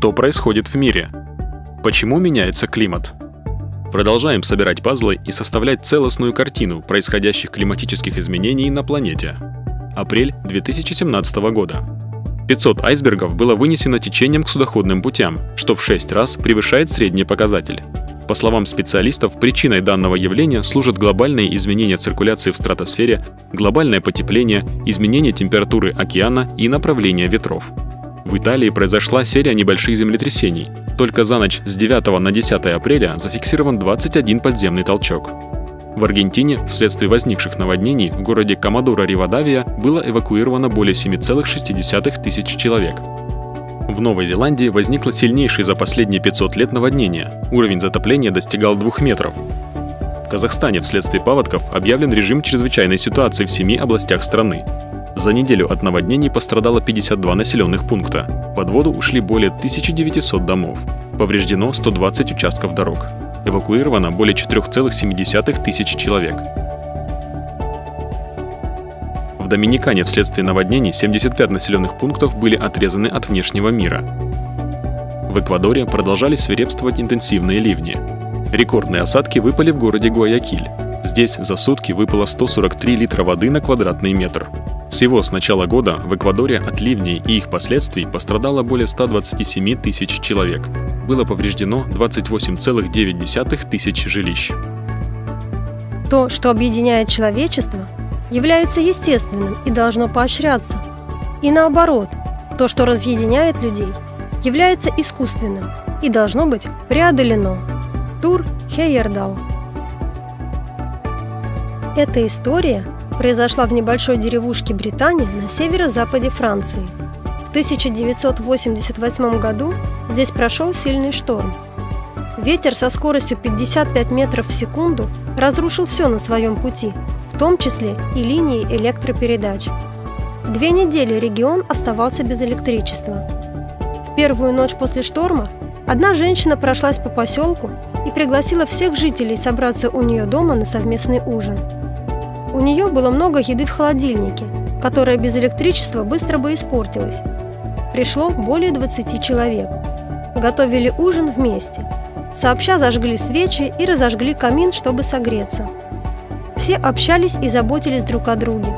Что происходит в мире? Почему меняется климат? Продолжаем собирать пазлы и составлять целостную картину происходящих климатических изменений на планете. Апрель 2017 года. 500 айсбергов было вынесено течением к судоходным путям, что в 6 раз превышает средний показатель. По словам специалистов, причиной данного явления служат глобальные изменения циркуляции в стратосфере, глобальное потепление, изменение температуры океана и направление ветров. В Италии произошла серия небольших землетрясений. Только за ночь с 9 на 10 апреля зафиксирован 21 подземный толчок. В Аргентине вследствие возникших наводнений в городе Комодора Ривадавия было эвакуировано более 7,6 тысяч человек. В Новой Зеландии возникло сильнейшее за последние 500 лет наводнение. Уровень затопления достигал 2 метров. В Казахстане вследствие паводков объявлен режим чрезвычайной ситуации в семи областях страны. За неделю от наводнений пострадало 52 населенных пункта. Под воду ушли более 1900 домов. Повреждено 120 участков дорог. Эвакуировано более 4,7 тысяч человек. В Доминикане вследствие наводнений 75 населенных пунктов были отрезаны от внешнего мира. В Эквадоре продолжали свирепствовать интенсивные ливни. Рекордные осадки выпали в городе Гуаякиль. Здесь за сутки выпало 143 литра воды на квадратный метр. Всего с начала года в Эквадоре от ливней и их последствий пострадало более 127 тысяч человек. Было повреждено 28,9 тысяч жилищ. То, что объединяет человечество, является естественным и должно поощряться. И наоборот, то, что разъединяет людей, является искусственным и должно быть преодолено. Тур Хейердал. Эта история произошла в небольшой деревушке Британии на северо-западе Франции. В 1988 году здесь прошел сильный шторм. Ветер со скоростью 55 метров в секунду разрушил все на своем пути, в том числе и линии электропередач. Две недели регион оставался без электричества. В первую ночь после шторма одна женщина прошлась по поселку и пригласила всех жителей собраться у нее дома на совместный ужин. У нее было много еды в холодильнике, которая без электричества быстро бы испортилась. Пришло более 20 человек. Готовили ужин вместе. Сообща зажгли свечи и разожгли камин, чтобы согреться. Все общались и заботились друг о друге.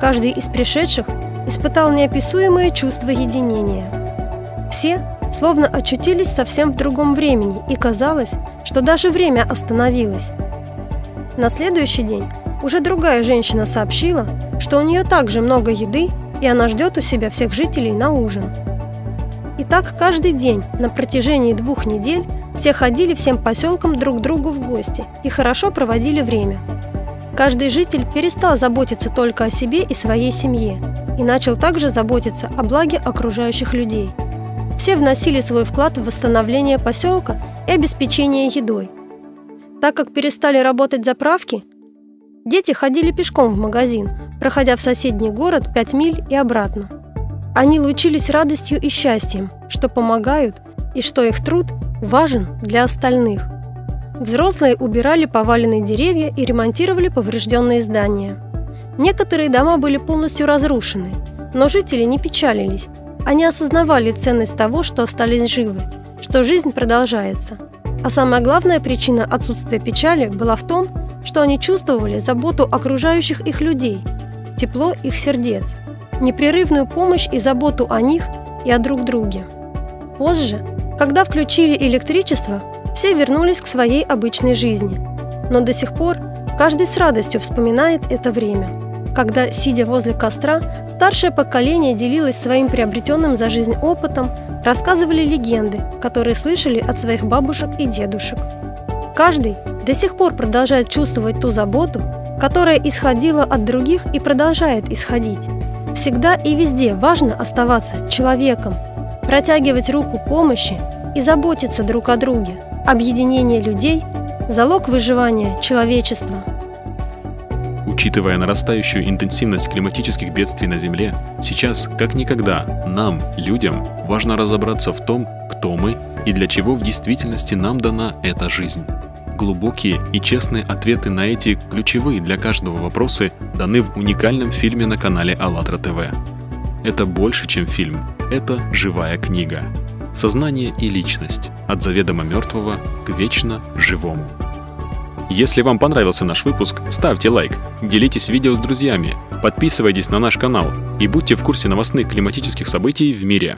Каждый из пришедших испытал неописуемое чувство единения. Все словно очутились совсем в другом времени, и казалось, что даже время остановилось. На следующий день уже другая женщина сообщила, что у нее также много еды, и она ждет у себя всех жителей на ужин. И так каждый день на протяжении двух недель все ходили всем поселкам друг к другу в гости и хорошо проводили время. Каждый житель перестал заботиться только о себе и своей семье и начал также заботиться о благе окружающих людей. Все вносили свой вклад в восстановление поселка и обеспечение едой. Так как перестали работать заправки, Дети ходили пешком в магазин, проходя в соседний город 5 миль и обратно. Они лучились радостью и счастьем, что помогают и что их труд важен для остальных. Взрослые убирали поваленные деревья и ремонтировали поврежденные здания. Некоторые дома были полностью разрушены, но жители не печалились. Они осознавали ценность того, что остались живы, что жизнь продолжается. А самая главная причина отсутствия печали была в том, что они чувствовали заботу окружающих их людей, тепло их сердец, непрерывную помощь и заботу о них и о друг друге. Позже, когда включили электричество, все вернулись к своей обычной жизни. Но до сих пор каждый с радостью вспоминает это время, когда, сидя возле костра, старшее поколение делилось своим приобретенным за жизнь опытом, рассказывали легенды, которые слышали от своих бабушек и дедушек. Каждый до сих пор продолжает чувствовать ту заботу, которая исходила от других и продолжает исходить. Всегда и везде важно оставаться человеком, протягивать руку помощи и заботиться друг о друге. Объединение людей – залог выживания человечества. Учитывая нарастающую интенсивность климатических бедствий на Земле, сейчас, как никогда, нам, людям, важно разобраться в том, кто мы и для чего в действительности нам дана эта жизнь. Глубокие и честные ответы на эти ключевые для каждого вопросы даны в уникальном фильме на канале АЛЛАТРА ТВ. Это больше, чем фильм, это живая книга. сознание и личность от заведомо мертвого к вечно живому. Если вам понравился наш выпуск, ставьте лайк, делитесь видео с друзьями, подписывайтесь на наш канал и будьте в курсе новостных климатических событий в мире.